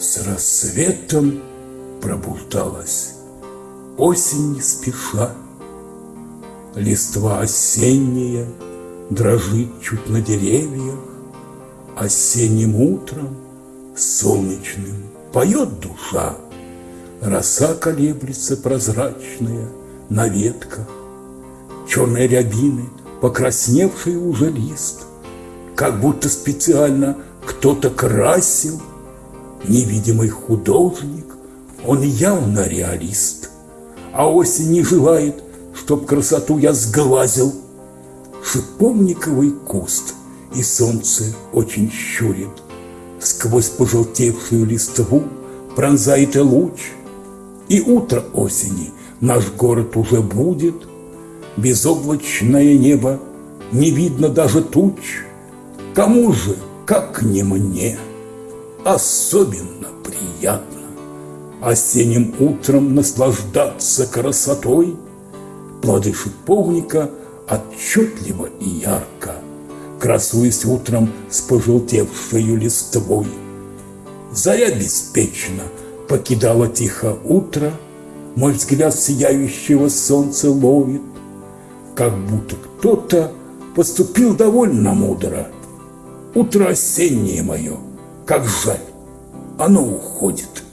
С рассветом пробуждалась осень не спеша. Листва осенняя дрожит чуть на деревьях, Осенним утром солнечным поет душа, Роса колеблется прозрачная на ветках, Черные рябины, покрасневший уже лист, Как будто специально кто-то красил, Невидимый художник, он явно реалист, А осень не желает, чтоб красоту я сглазил. Шиповниковый куст и солнце очень щурит, Сквозь пожелтевшую листву пронзает и луч, И утро осени наш город уже будет, Безоблачное небо, не видно даже туч. Кому же, как не мне, особенно приятно Осенним утром наслаждаться красотой, Плоды шиповника отчетливо и ярко, Красуясь утром с пожелтевшей листвой. Заря беспечно покидала тихо утро, Мой взгляд сияющего солнца ловит, Как будто кто-то поступил довольно мудро. Утро осеннее мое, как жаль, оно уходит.